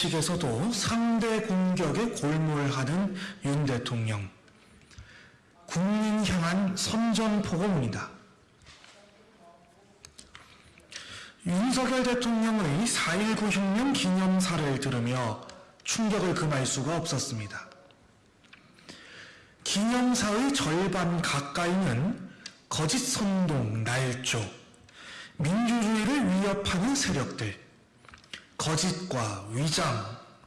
측에서도 상대 공격에 골몰하는 윤 대통령. 국민 향한 선전포고입니다. 윤석열 대통령의 4.19 혁명 기념사를 들으며 충격을 금할 수가 없었습니다. 기념사의 절반 가까이는 거짓 선동, 날조, 민주주의를 위협하는 세력들, 거짓과 위장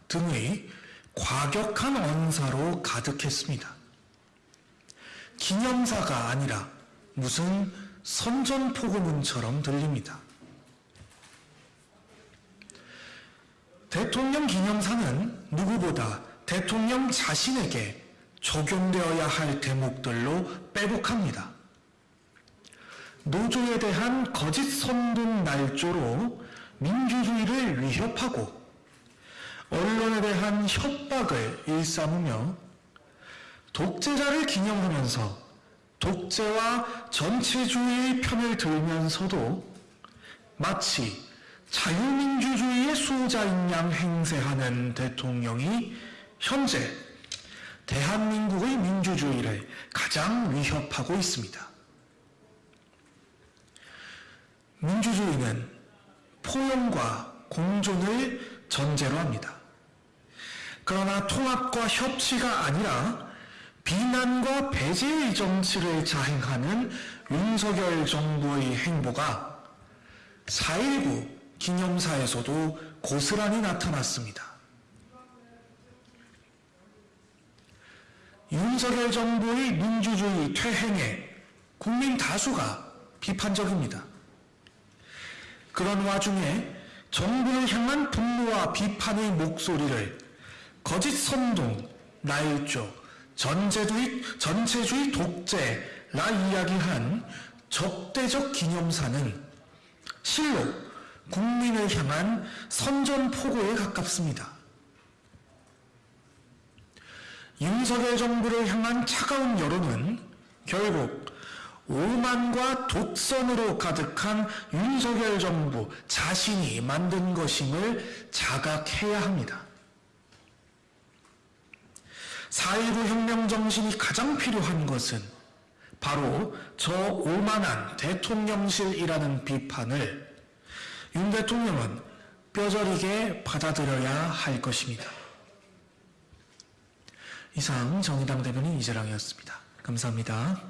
등의 과격한 언사로 가득했습니다. 기념사가 아니라 무슨 선전포고문처럼 들립니다. 대통령 기념사는 누구보다 대통령 자신에게 적용되어야 할 대목들로 빼곡합니다. 노조에 대한 거짓 선동 날조로 민주주의를 위협하고 언론에 대한 협박을 일삼으며 독재자를 기념하면서 독재와 전체주의의 편을 들면서도 마치 자유민주주의의 수호자인 양 행세하는 대통령이 현재 대한민국의 민주주의를 가장 위협하고 있습니다. 민주주의는 포용과 공존을 전제로 합니다. 그러나 통합과 협치가 아니라 비난과 배제의 정치를 자행하는 윤석열 정부의 행보가 4.19 기념사에서도 고스란히 나타났습니다. 윤석열 정부의 민주주의 퇴행에 국민 다수가 비판적입니다. 그런 와중에 정부를 향한 분노와 비판의 목소리를 거짓 선동, 나일조, 전제주의, 전체주의 독재라 이야기한 적대적 기념사는 실로 국민을 향한 선전포고에 가깝습니다. 윤석열 정부를 향한 차가운 여론은 결국 오만과 독선으로 가득한 윤석열 정부 자신이 만든 것임을 자각해야 합니다. 4.19 혁명 정신이 가장 필요한 것은 바로 저 오만한 대통령실이라는 비판을 윤 대통령은 뼈저리게 받아들여야 할 것입니다. 이상 정의당 대변인 이재랑이었습니다. 감사합니다.